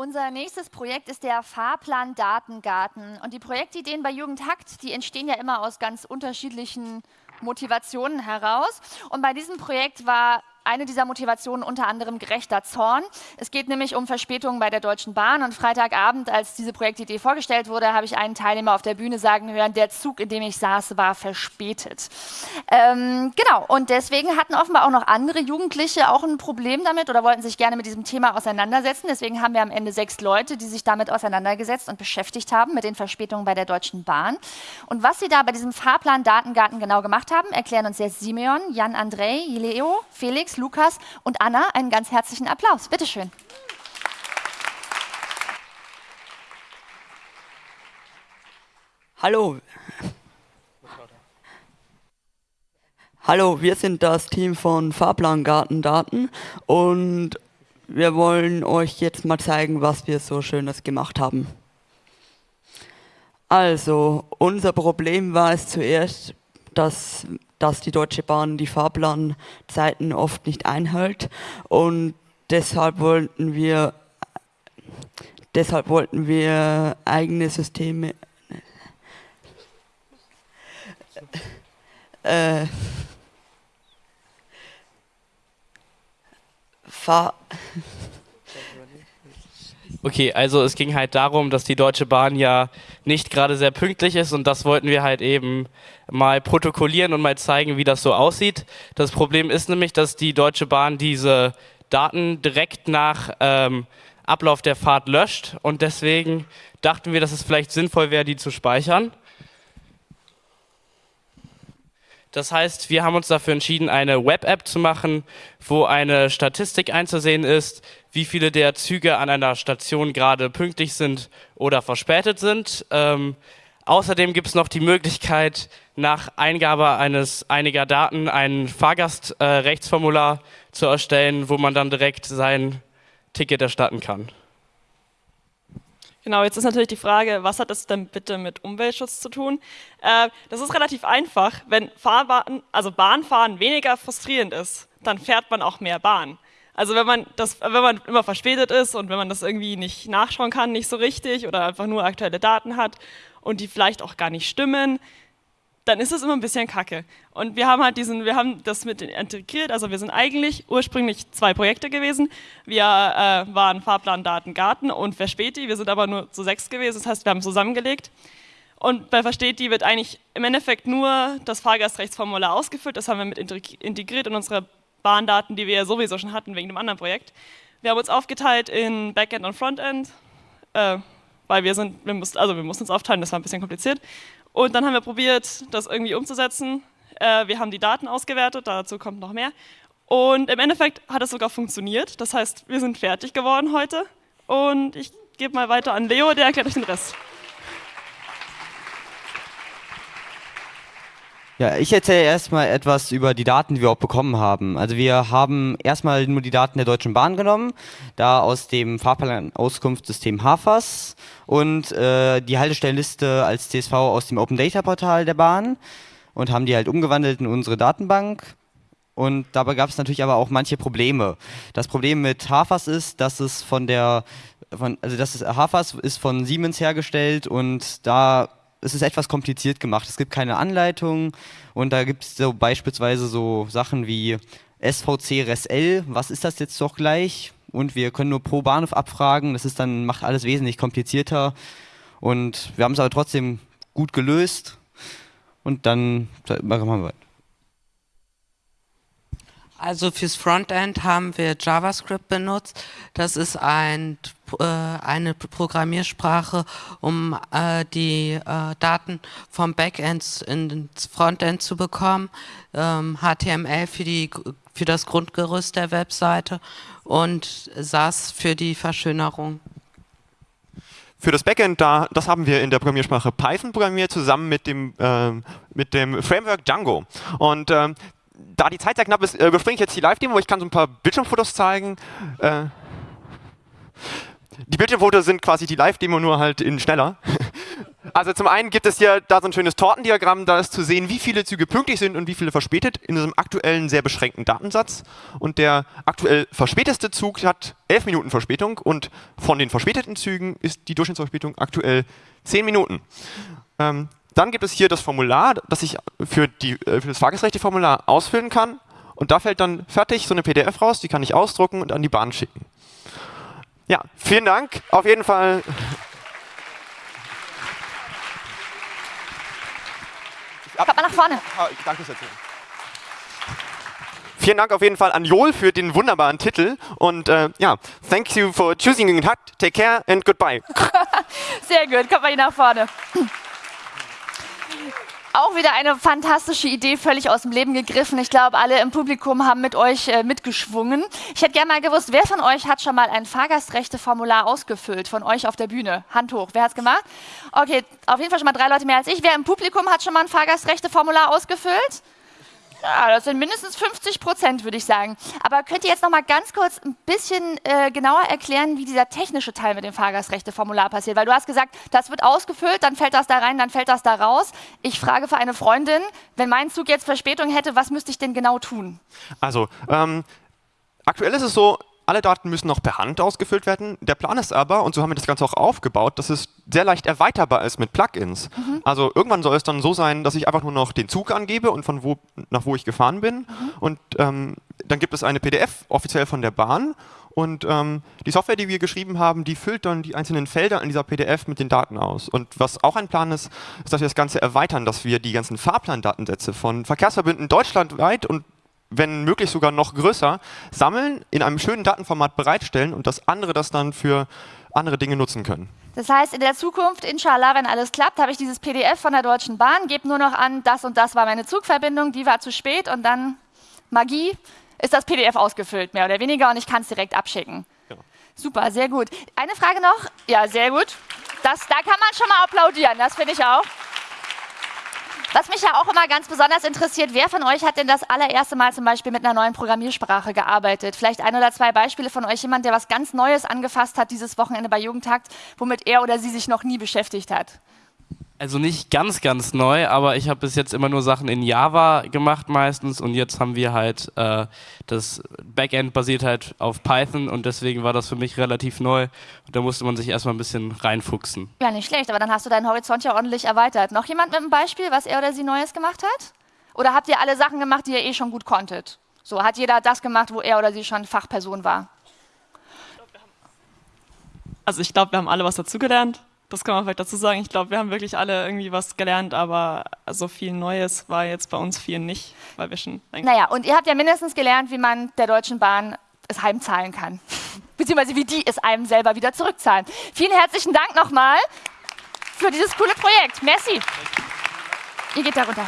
Unser nächstes Projekt ist der Fahrplan Datengarten. Und die Projektideen bei Jugendhakt, die entstehen ja immer aus ganz unterschiedlichen Motivationen heraus. Und bei diesem Projekt war eine dieser Motivationen unter anderem gerechter Zorn. Es geht nämlich um Verspätungen bei der Deutschen Bahn und Freitagabend, als diese Projektidee vorgestellt wurde, habe ich einen Teilnehmer auf der Bühne sagen hören, der Zug, in dem ich saß, war verspätet. Ähm, genau, und deswegen hatten offenbar auch noch andere Jugendliche auch ein Problem damit oder wollten sich gerne mit diesem Thema auseinandersetzen. Deswegen haben wir am Ende sechs Leute, die sich damit auseinandergesetzt und beschäftigt haben mit den Verspätungen bei der Deutschen Bahn. Und was sie da bei diesem Fahrplan Datengarten genau gemacht haben, erklären uns jetzt Simeon, Jan Andrei, Leo, Felix, Lukas und Anna einen ganz herzlichen Applaus. Bitte schön. Hallo. Hallo, wir sind das Team von Fahrplangarten Daten und wir wollen euch jetzt mal zeigen, was wir so Schönes gemacht haben. Also, unser Problem war es zuerst, dass dass die Deutsche Bahn die Fahrplanzeiten oft nicht einhält. Und deshalb wollten wir deshalb wollten wir eigene Systeme äh, fahr Okay, also es ging halt darum, dass die Deutsche Bahn ja nicht gerade sehr pünktlich ist und das wollten wir halt eben mal protokollieren und mal zeigen, wie das so aussieht. Das Problem ist nämlich, dass die Deutsche Bahn diese Daten direkt nach ähm, Ablauf der Fahrt löscht und deswegen dachten wir, dass es vielleicht sinnvoll wäre, die zu speichern. Das heißt, wir haben uns dafür entschieden, eine Web-App zu machen, wo eine Statistik einzusehen ist, wie viele der Züge an einer Station gerade pünktlich sind oder verspätet sind. Ähm, außerdem gibt es noch die Möglichkeit, nach Eingabe eines einiger Daten ein Fahrgastrechtsformular äh, zu erstellen, wo man dann direkt sein Ticket erstatten kann. Genau, jetzt ist natürlich die Frage, was hat das denn bitte mit Umweltschutz zu tun? Äh, das ist relativ einfach. Wenn Fahrbahn, also Bahnfahren weniger frustrierend ist, dann fährt man auch mehr Bahn. Also wenn man, das, wenn man immer verspätet ist und wenn man das irgendwie nicht nachschauen kann, nicht so richtig oder einfach nur aktuelle Daten hat und die vielleicht auch gar nicht stimmen, dann ist es immer ein bisschen kacke. Und wir haben halt diesen, wir haben das mit integriert, also wir sind eigentlich ursprünglich zwei Projekte gewesen. Wir äh, waren Fahrplan Datengarten und Verspäti, wir sind aber nur zu sechs gewesen, das heißt, wir haben zusammengelegt. Und bei Verspäti wird eigentlich im Endeffekt nur das Fahrgastrechtsformular ausgefüllt, das haben wir mit integriert in unsere Bahndaten, die wir ja sowieso schon hatten wegen dem anderen Projekt. Wir haben uns aufgeteilt in Backend und Frontend, äh, weil wir sind, wir mussten, also wir mussten uns aufteilen, das war ein bisschen kompliziert. Und dann haben wir probiert, das irgendwie umzusetzen. Äh, wir haben die Daten ausgewertet, dazu kommt noch mehr. Und im Endeffekt hat es sogar funktioniert. Das heißt, wir sind fertig geworden heute. Und ich gebe mal weiter an Leo, der erklärt euch den Rest. Ja, ich erzähle erstmal etwas über die Daten, die wir auch bekommen haben. Also wir haben erstmal nur die Daten der Deutschen Bahn genommen, da aus dem Fahrplanauskunftssystem HAFAS und äh, die Haltestellenliste als CSV aus dem Open Data Portal der Bahn und haben die halt umgewandelt in unsere Datenbank. Und dabei gab es natürlich aber auch manche Probleme. Das Problem mit HAFAS ist, dass es von der, von, also das ist, HAFAS ist von Siemens hergestellt und da es ist etwas kompliziert gemacht. Es gibt keine Anleitung und da gibt es so beispielsweise so Sachen wie SVC RESL, was ist das jetzt doch gleich? Und wir können nur pro Bahnhof abfragen, das ist dann, macht alles wesentlich komplizierter. Und wir haben es aber trotzdem gut gelöst und dann machen wir weiter. Also fürs Frontend haben wir JavaScript benutzt. Das ist ein, eine Programmiersprache, um äh, die äh, Daten vom Backend ins Frontend zu bekommen. Ähm, HTML für, die, für das Grundgerüst der Webseite und SAS für die Verschönerung. Für das Backend, da, das haben wir in der Programmiersprache Python programmiert, zusammen mit dem, äh, mit dem Framework Django. Und äh, da die Zeit sehr knapp ist, äh, überspringe ich jetzt die Live-Demo. Ich kann so ein paar Bildschirmfotos zeigen. Äh, die Bildschirmfotos sind quasi die Live-Demo nur halt in schneller. Also zum einen gibt es hier da so ein schönes Tortendiagramm, da ist zu sehen, wie viele Züge pünktlich sind und wie viele verspätet in diesem aktuellen sehr beschränkten Datensatz. Und der aktuell verspäteste Zug hat 11 Minuten Verspätung und von den verspäteten Zügen ist die Durchschnittsverspätung aktuell 10 Minuten. Ähm, dann gibt es hier das Formular, das ich für, die, äh, für das Fahrgastrechte-Formular ausfüllen kann. Und da fällt dann fertig so eine PDF raus, die kann ich ausdrucken und an die Bahn schicken. Ja, vielen Dank. Auf jeden Fall. Kommt mal nach vorne. Ah, danke sehr. Vielen Dank auf jeden Fall an Joel für den wunderbaren Titel und äh, ja, thank you for choosing Intact. Take care and goodbye. Sehr gut, kommt mal hier nach vorne. Auch wieder eine fantastische Idee, völlig aus dem Leben gegriffen. Ich glaube, alle im Publikum haben mit euch äh, mitgeschwungen. Ich hätte gerne mal gewusst, wer von euch hat schon mal ein Fahrgastrechte-Formular ausgefüllt, von euch auf der Bühne? Hand hoch, wer hat es gemacht? Okay, auf jeden Fall schon mal drei Leute mehr als ich. Wer im Publikum hat schon mal ein Fahrgastrechte-Formular ausgefüllt? Ja, das sind mindestens 50 Prozent, würde ich sagen. Aber könnt ihr jetzt noch mal ganz kurz ein bisschen äh, genauer erklären, wie dieser technische Teil mit dem Fahrgastrechteformular passiert? Weil du hast gesagt, das wird ausgefüllt, dann fällt das da rein, dann fällt das da raus. Ich frage für eine Freundin, wenn mein Zug jetzt Verspätung hätte, was müsste ich denn genau tun? Also, ähm, aktuell ist es so, alle Daten müssen noch per Hand ausgefüllt werden. Der Plan ist aber, und so haben wir das Ganze auch aufgebaut, dass es sehr leicht erweiterbar ist mit Plugins. Mhm. Also irgendwann soll es dann so sein, dass ich einfach nur noch den Zug angebe und von wo nach wo ich gefahren bin. Mhm. Und ähm, dann gibt es eine PDF offiziell von der Bahn. Und ähm, die Software, die wir geschrieben haben, die füllt dann die einzelnen Felder in dieser PDF mit den Daten aus. Und was auch ein Plan ist, ist, dass wir das Ganze erweitern, dass wir die ganzen Fahrplandatensätze von Verkehrsverbünden deutschlandweit und wenn möglich sogar noch größer, sammeln, in einem schönen Datenformat bereitstellen und dass andere das dann für andere Dinge nutzen können. Das heißt, in der Zukunft, inshallah, wenn alles klappt, habe ich dieses PDF von der Deutschen Bahn, gebe nur noch an, das und das war meine Zugverbindung, die war zu spät und dann Magie, ist das PDF ausgefüllt, mehr oder weniger, und ich kann es direkt abschicken. Ja. Super, sehr gut. Eine Frage noch? Ja, sehr gut. Das, da kann man schon mal applaudieren, das finde ich auch. Was mich ja auch immer ganz besonders interessiert, wer von euch hat denn das allererste Mal zum Beispiel mit einer neuen Programmiersprache gearbeitet? Vielleicht ein oder zwei Beispiele von euch, jemand, der was ganz Neues angefasst hat dieses Wochenende bei Jugendtakt, womit er oder sie sich noch nie beschäftigt hat. Also nicht ganz, ganz neu, aber ich habe bis jetzt immer nur Sachen in Java gemacht meistens und jetzt haben wir halt, äh, das Backend basiert halt auf Python und deswegen war das für mich relativ neu und da musste man sich erstmal ein bisschen reinfuchsen. Ja, nicht schlecht, aber dann hast du deinen Horizont ja ordentlich erweitert. Noch jemand mit einem Beispiel, was er oder sie Neues gemacht hat? Oder habt ihr alle Sachen gemacht, die ihr eh schon gut konntet? So, hat jeder das gemacht, wo er oder sie schon Fachperson war? Also ich glaube, wir haben alle was dazugelernt. Das kann man vielleicht dazu sagen. Ich glaube, wir haben wirklich alle irgendwie was gelernt, aber so viel Neues war jetzt bei uns vielen nicht, weil wir schon. Naja, und ihr habt ja mindestens gelernt, wie man der Deutschen Bahn es heimzahlen kann. Beziehungsweise wie die es einem selber wieder zurückzahlen. Vielen herzlichen Dank nochmal für dieses coole Projekt. Merci. Ihr geht da runter.